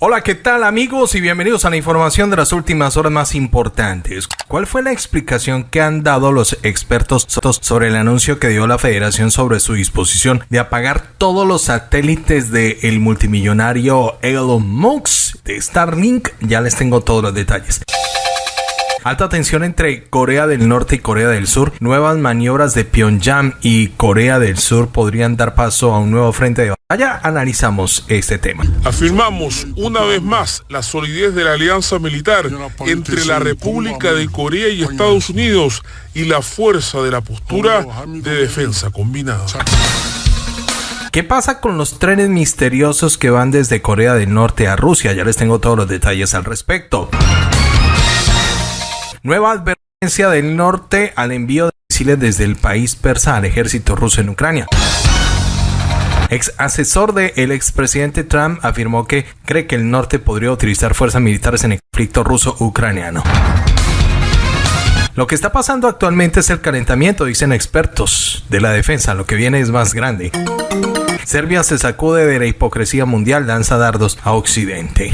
Hola, ¿qué tal amigos? Y bienvenidos a la información de las últimas horas más importantes. ¿Cuál fue la explicación que han dado los expertos sobre el anuncio que dio la federación sobre su disposición de apagar todos los satélites del multimillonario Elon Musk de Starlink? Ya les tengo todos los detalles. Alta tensión entre Corea del Norte y Corea del Sur. Nuevas maniobras de Pyongyang y Corea del Sur podrían dar paso a un nuevo frente de batalla. Analizamos este tema. Afirmamos una vez más la solidez de la alianza militar entre la República de Corea y Estados Unidos y la fuerza de la postura de defensa combinada. ¿Qué pasa con los trenes misteriosos que van desde Corea del Norte a Rusia? Ya les tengo todos los detalles al respecto. Nueva advertencia del norte al envío de misiles desde el país persa al ejército ruso en Ucrania. Ex asesor del expresidente Trump afirmó que cree que el norte podría utilizar fuerzas militares en el conflicto ruso-ucraniano. Lo que está pasando actualmente es el calentamiento, dicen expertos de la defensa. Lo que viene es más grande. Serbia se sacude de la hipocresía mundial, lanza dardos a Occidente.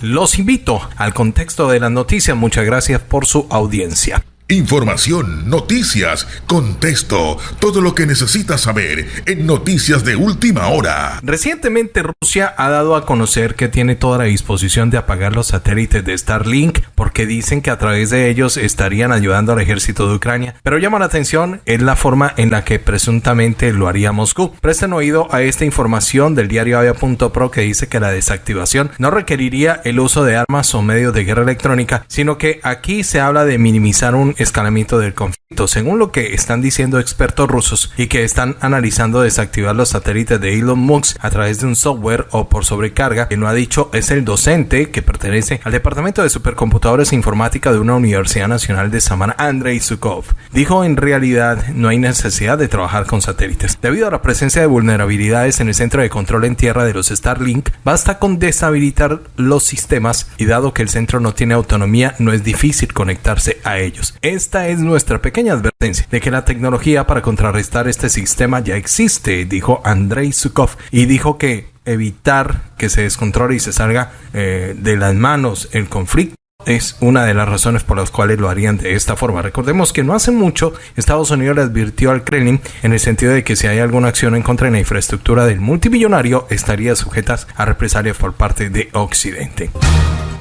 Los invito al contexto de las noticias. Muchas gracias por su audiencia. Información, noticias, contexto, todo lo que necesitas saber en Noticias de Última Hora. Recientemente Rusia ha dado a conocer que tiene toda la disposición de apagar los satélites de Starlink porque dicen que a través de ellos estarían ayudando al ejército de Ucrania. Pero llama la atención es la forma en la que presuntamente lo haría Moscú. Presten oído a esta información del diario Avia.pro que dice que la desactivación no requeriría el uso de armas o medios de guerra electrónica, sino que aquí se habla de minimizar un escalamiento del conflicto, según lo que están diciendo expertos rusos y que están analizando desactivar los satélites de Elon Musk a través de un software o por sobrecarga, que no ha dicho es el docente que pertenece al Departamento de Supercomputadores e Informática de una Universidad Nacional de Samara, Andrei Sukov. Dijo en realidad no hay necesidad de trabajar con satélites. Debido a la presencia de vulnerabilidades en el centro de control en tierra de los Starlink, basta con deshabilitar los sistemas y dado que el centro no tiene autonomía, no es difícil conectarse a ellos. Esta es nuestra pequeña advertencia de que la tecnología para contrarrestar este sistema ya existe, dijo Andrei Sukov, y dijo que evitar que se descontrole y se salga eh, de las manos el conflicto es una de las razones por las cuales lo harían de esta forma. Recordemos que no hace mucho Estados Unidos le advirtió al Kremlin en el sentido de que si hay alguna acción en contra de la infraestructura del multimillonario estaría sujeta a represalias por parte de Occidente.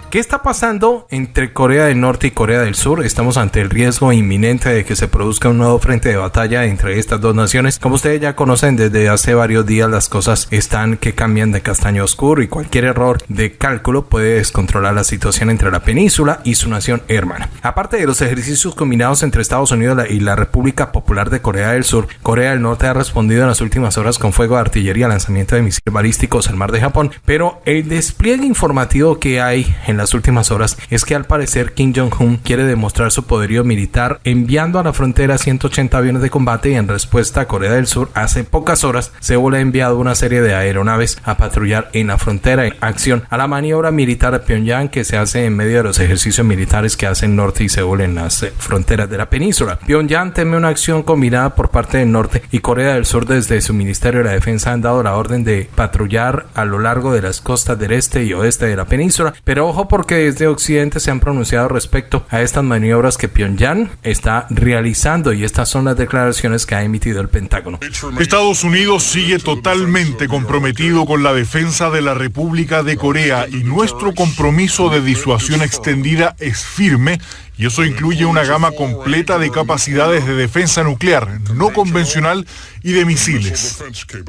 ¿Qué está pasando entre Corea del Norte y Corea del Sur? Estamos ante el riesgo inminente de que se produzca un nuevo frente de batalla entre estas dos naciones. Como ustedes ya conocen, desde hace varios días las cosas están que cambian de castaño oscuro y cualquier error de cálculo puede descontrolar la situación entre la península y su nación hermana. Aparte de los ejercicios combinados entre Estados Unidos y la República Popular de Corea del Sur, Corea del Norte ha respondido en las últimas horas con fuego de artillería, lanzamiento de misiles balísticos al mar de Japón, pero el despliegue informativo que hay en las últimas horas es que al parecer Kim Jong-un quiere demostrar su poderío militar enviando a la frontera 180 aviones de combate y en respuesta a Corea del Sur hace pocas horas Seúl ha enviado una serie de aeronaves a patrullar en la frontera en acción a la maniobra militar de Pyongyang que se hace en medio de los ejercicios militares que hacen Norte y Seúl en las eh, fronteras de la península. Pyongyang teme una acción combinada por parte del Norte y Corea del Sur desde su Ministerio de la Defensa han dado la orden de patrullar a lo largo de las costas del este y oeste de la península, pero ojo porque desde Occidente se han pronunciado respecto a estas maniobras que Pyongyang está realizando y estas son las declaraciones que ha emitido el Pentágono. Estados Unidos sigue totalmente comprometido con la defensa de la República de Corea y nuestro compromiso de disuasión extendida es firme y eso incluye una gama completa de capacidades de defensa nuclear no convencional y de misiles.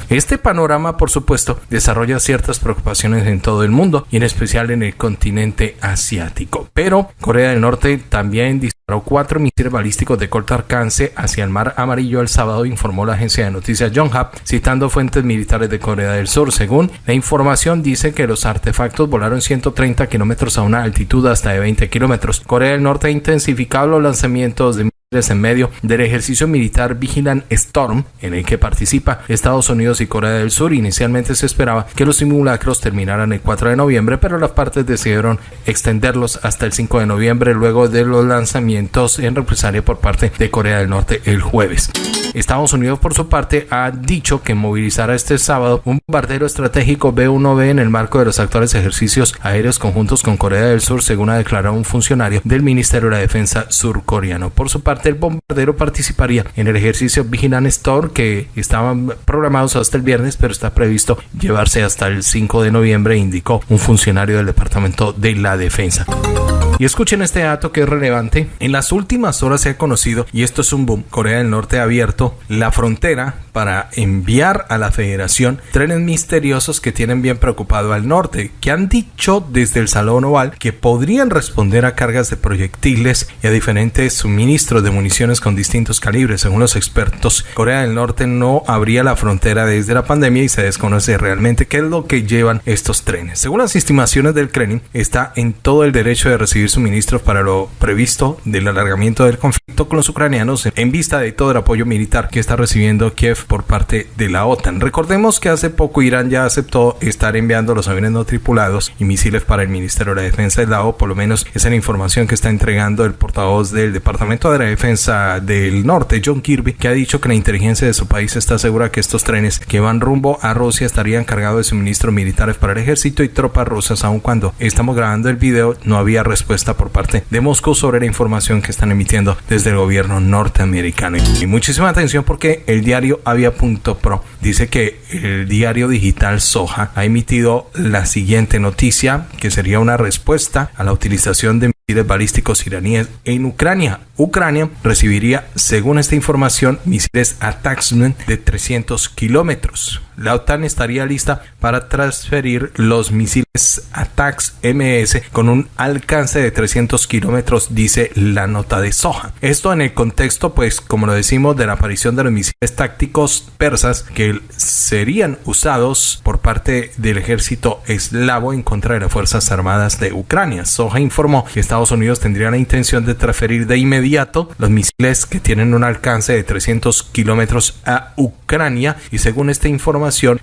Este panorama, por supuesto, desarrolla ciertas preocupaciones en todo el mundo y en especial en el continente asiático. Pero Corea del Norte también disparó cuatro misiles balísticos de corto alcance hacia el Mar Amarillo el sábado, informó la agencia de noticias Yonhap, citando fuentes militares de Corea del Sur. Según la información, dice que los artefactos volaron 130 kilómetros a una altitud hasta de 20 kilómetros. Corea del Norte ha intensificado los lanzamientos de en medio del ejercicio militar Vigilant Storm en el que participa Estados Unidos y Corea del Sur. Inicialmente se esperaba que los simulacros terminaran el 4 de noviembre, pero las partes decidieron extenderlos hasta el 5 de noviembre luego de los lanzamientos en represalia por parte de Corea del Norte el jueves. Estados Unidos, por su parte, ha dicho que movilizará este sábado un bombardero estratégico B-1B en el marco de los actuales ejercicios aéreos conjuntos con Corea del Sur, según ha declarado un funcionario del Ministerio de la Defensa surcoreano. Por su parte, el bombardero participaría en el ejercicio Vigilant Storm, que estaban programados hasta el viernes, pero está previsto llevarse hasta el 5 de noviembre, indicó un funcionario del Departamento de la Defensa. Y escuchen este dato que es relevante. En las últimas horas se ha conocido, y esto es un boom, Corea del Norte ha abierto la frontera para enviar a la federación trenes misteriosos que tienen bien preocupado al norte, que han dicho desde el Salón Oval que podrían responder a cargas de proyectiles y a diferentes suministros de municiones con distintos calibres. Según los expertos, Corea del Norte no abría la frontera desde la pandemia y se desconoce realmente qué es lo que llevan estos trenes. Según las estimaciones del Kremlin, está en todo el derecho de recibir suministros para lo previsto del alargamiento del conflicto con los ucranianos en vista de todo el apoyo militar que está recibiendo Kiev por parte de la OTAN. Recordemos que hace poco Irán ya aceptó estar enviando los aviones no tripulados y misiles para el Ministerio de la Defensa del lado, por lo menos esa es la información que está entregando el portavoz del Departamento de la Defensa del Norte, John Kirby, que ha dicho que la inteligencia de su país está segura que estos trenes que van rumbo a Rusia estarían cargados de suministros militares para el ejército y tropas rusas, aun cuando estamos grabando el video no había respuesta por parte de Moscú sobre la información que están emitiendo desde el gobierno norteamericano. Y muchísima atención porque el diario Avia.pro dice que el diario digital Soja ha emitido la siguiente noticia que sería una respuesta a la utilización de misiles balísticos iraníes en Ucrania. Ucrania recibiría, según esta información, misiles Ataxman de 300 kilómetros. La OTAN estaría lista para transferir los misiles Atax MS con un alcance de 300 kilómetros, dice la nota de Soja. Esto en el contexto, pues, como lo decimos, de la aparición de los misiles tácticos persas que serían usados por parte del ejército eslavo en contra de las Fuerzas Armadas de Ucrania. Soja informó que Estados Unidos tendría la intención de transferir de inmediato los misiles que tienen un alcance de 300 kilómetros a Ucrania y según esta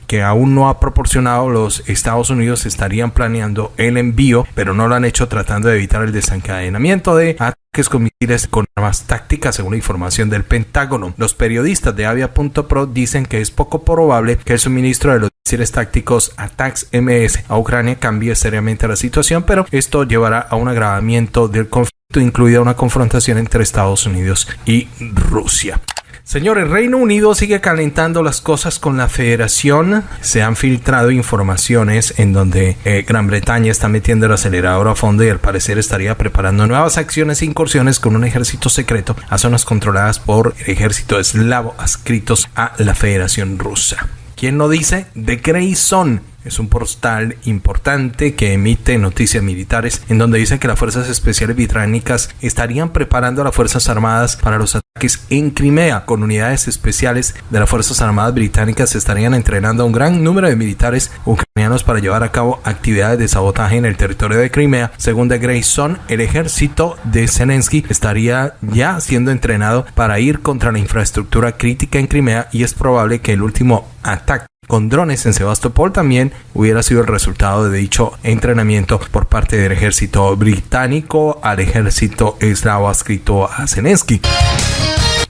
que aún no ha proporcionado los Estados Unidos estarían planeando el envío, pero no lo han hecho tratando de evitar el desencadenamiento de ataques con misiles con armas tácticas, según la información del Pentágono. Los periodistas de Avia.pro dicen que es poco probable que el suministro de los misiles tácticos ATACS MS a Ucrania cambie seriamente la situación, pero esto llevará a un agravamiento del conflicto, incluida una confrontación entre Estados Unidos y Rusia. Señor, el Reino Unido sigue calentando las cosas con la federación. Se han filtrado informaciones en donde eh, Gran Bretaña está metiendo el acelerador a fondo y al parecer estaría preparando nuevas acciones e incursiones con un ejército secreto a zonas controladas por el ejército eslavo adscritos a la Federación Rusa. ¿Quién lo dice? The Grayson es un portal importante que emite noticias militares en donde dice que las fuerzas especiales británicas estarían preparando a las Fuerzas Armadas para los ataques en Crimea. Con unidades especiales de las Fuerzas Armadas británicas estarían entrenando a un gran número de militares ucranianos para llevar a cabo actividades de sabotaje en el territorio de Crimea. Según The Grayson, el ejército de Zelensky estaría ya siendo entrenado para ir contra la infraestructura crítica en Crimea y es probable que el último ataque con drones en Sebastopol también hubiera sido el resultado de dicho entrenamiento por parte del ejército británico al ejército eslavo adscrito a Zelensky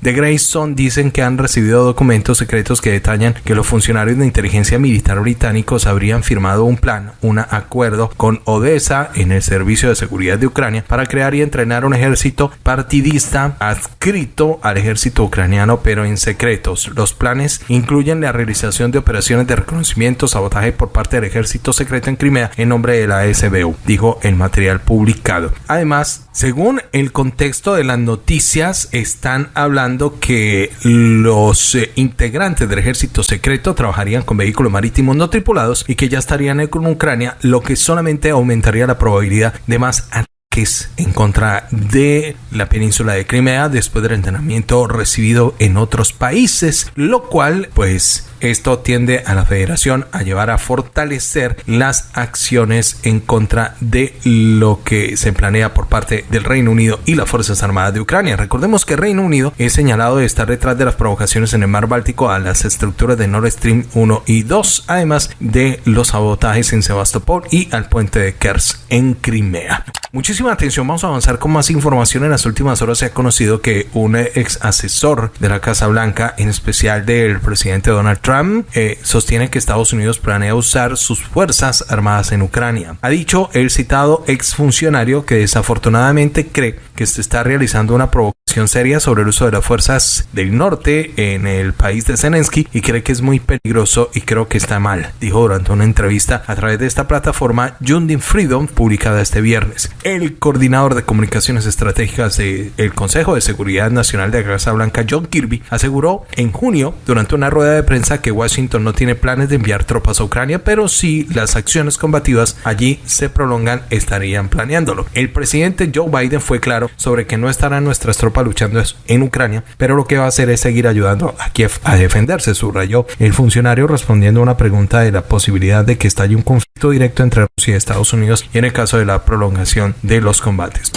de Grayson dicen que han recibido documentos secretos que detallan que los funcionarios de inteligencia militar británicos habrían firmado un plan, un acuerdo con Odessa en el Servicio de Seguridad de Ucrania para crear y entrenar un ejército partidista adscrito al ejército ucraniano pero en secretos. Los planes incluyen la realización de operaciones de reconocimiento, sabotaje por parte del ejército secreto en Crimea en nombre de la SBU, dijo el material publicado. Además, según el contexto de las noticias, están hablando que los eh, integrantes del ejército secreto trabajarían con vehículos marítimos no tripulados y que ya estarían con Ucrania, lo que solamente aumentaría la probabilidad de más ataques en contra de la península de Crimea después del entrenamiento recibido en otros países, lo cual pues esto tiende a la federación a llevar a fortalecer las acciones en contra de lo que se planea por parte del Reino Unido y las Fuerzas Armadas de Ucrania. Recordemos que Reino Unido es señalado de estar detrás de las provocaciones en el mar Báltico a las estructuras de Nord Stream 1 y 2, además de los sabotajes en Sebastopol y al puente de Kers en Crimea. Muchísima atención, vamos a avanzar con más información. En las últimas horas se ha conocido que un ex asesor de la Casa Blanca, en especial del presidente Donald Trump, eh, sostiene que Estados Unidos planea usar sus fuerzas armadas en Ucrania. Ha dicho el citado ex funcionario que desafortunadamente cree que se está realizando una provocación seria sobre el uso de las fuerzas del norte en el país de Zelensky y cree que es muy peligroso y creo que está mal, dijo durante una entrevista a través de esta plataforma Jundin Freedom publicada este viernes. El coordinador de comunicaciones estratégicas del Consejo de Seguridad Nacional de la Casa Blanca, John Kirby, aseguró en junio durante una rueda de prensa que Washington no tiene planes de enviar tropas a Ucrania, pero si las acciones combativas allí se prolongan, estarían planeándolo. El presidente Joe Biden fue claro sobre que no estarán nuestras tropas luchando en Ucrania, pero lo que va a hacer es seguir ayudando a Kiev a defenderse, subrayó el funcionario respondiendo a una pregunta de la posibilidad de que estalle un conflicto directo entre Rusia y Estados Unidos y en el caso de la prolongación de los combates.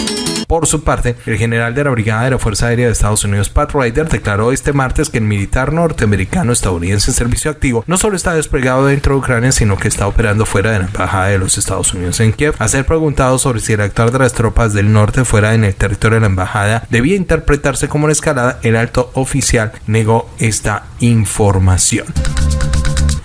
Por su parte, el general de la Brigada de la Fuerza Aérea de Estados Unidos, Pat Ryder, declaró este martes que el militar norteamericano estadounidense en servicio activo no solo está desplegado dentro de Ucrania, sino que está operando fuera de la embajada de los Estados Unidos en Kiev. A ser preguntado sobre si el actuar de las tropas del norte fuera en el territorio de la embajada debía interpretarse como una escalada, el alto oficial negó esta información.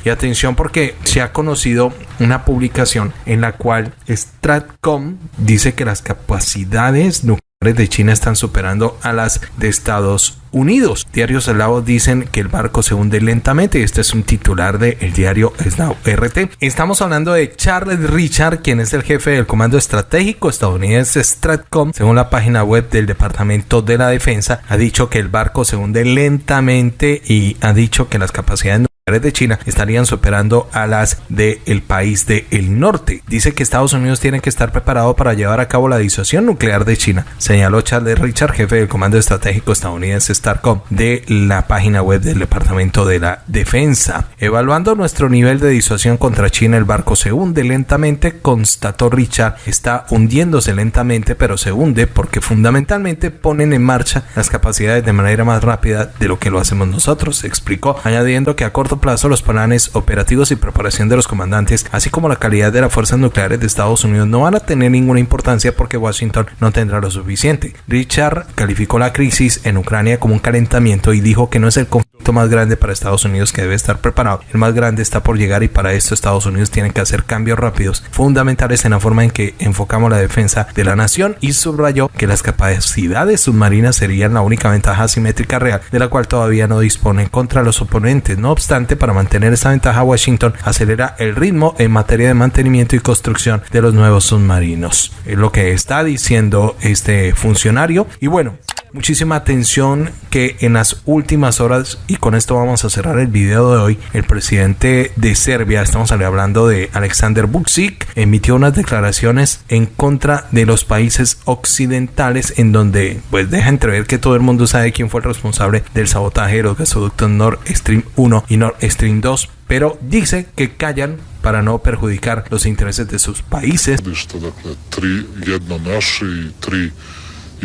Y atención porque se ha conocido una publicación en la cual Stratcom dice que las capacidades nucleares de China están superando a las de Estados Unidos. Diarios alados dicen que el barco se hunde lentamente. Este es un titular del el diario Snow RT. Estamos hablando de Charles Richard, quien es el jefe del Comando Estratégico estadounidense Stratcom. Según la página web del Departamento de la Defensa, ha dicho que el barco se hunde lentamente y ha dicho que las capacidades de China estarían superando a las del país del norte. Dice que Estados Unidos tiene que estar preparado para llevar a cabo la disuasión nuclear de China, señaló Charles Richard, jefe del Comando Estratégico estadounidense STARCOM de la página web del Departamento de la Defensa. Evaluando nuestro nivel de disuasión contra China, el barco se hunde lentamente, constató Richard, está hundiéndose lentamente, pero se hunde porque fundamentalmente ponen en marcha las capacidades de manera más rápida de lo que lo hacemos nosotros, explicó, añadiendo que a corto plazo los planes operativos y preparación de los comandantes, así como la calidad de las fuerzas nucleares de Estados Unidos no van a tener ninguna importancia porque Washington no tendrá lo suficiente. Richard calificó la crisis en Ucrania como un calentamiento y dijo que no es el conflicto más grande para Estados Unidos que debe estar preparado. El más grande está por llegar y para esto Estados Unidos tiene que hacer cambios rápidos, fundamentales en la forma en que enfocamos la defensa de la nación y subrayó que las capacidades submarinas serían la única ventaja asimétrica real de la cual todavía no disponen contra los oponentes. No obstante, para mantener esa ventaja, Washington acelera el ritmo en materia de mantenimiento y construcción de los nuevos submarinos. Es lo que está diciendo este funcionario. Y bueno, muchísima atención que en las últimas horas, y con esto vamos a cerrar el video de hoy, el presidente de Serbia, estamos hablando de Alexander Vucic, emitió unas declaraciones en contra de los países occidentales en donde pues deja entrever que todo el mundo sabe quién fue el responsable del sabotaje de los gasoductos Nord Stream 1 y Nord Stream 2 pero dice que callan para no perjudicar los intereses de sus países.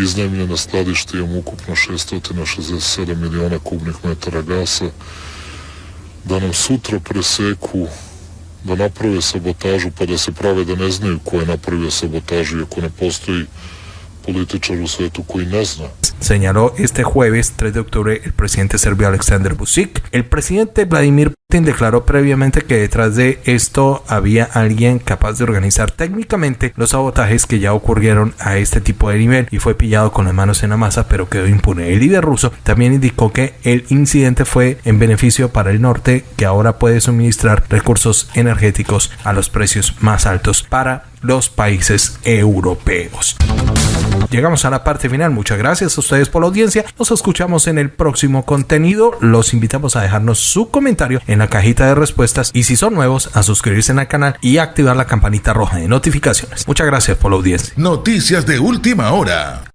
Iznajmljena skladište imamo ukupno 667 miliona kubnih metara gasa. Da nam sutra preseku, da naprave sabotažu pa da se prave da ne znaju ko je napravio sabotažu i ako ne postoji Señaló este jueves 3 de octubre el presidente serbio Aleksandar Vucic. El presidente Vladimir Putin declaró previamente que detrás de esto había alguien capaz de organizar técnicamente los sabotajes que ya ocurrieron a este tipo de nivel y fue pillado con las manos en la masa pero quedó impune. El líder ruso también indicó que el incidente fue en beneficio para el norte que ahora puede suministrar recursos energéticos a los precios más altos para los países europeos. Llegamos a la parte final. Muchas gracias a ustedes por la audiencia. Nos escuchamos en el próximo contenido. Los invitamos a dejarnos su comentario en la cajita de respuestas y si son nuevos a suscribirse al canal y activar la campanita roja de notificaciones. Muchas gracias por la audiencia. Noticias de última hora.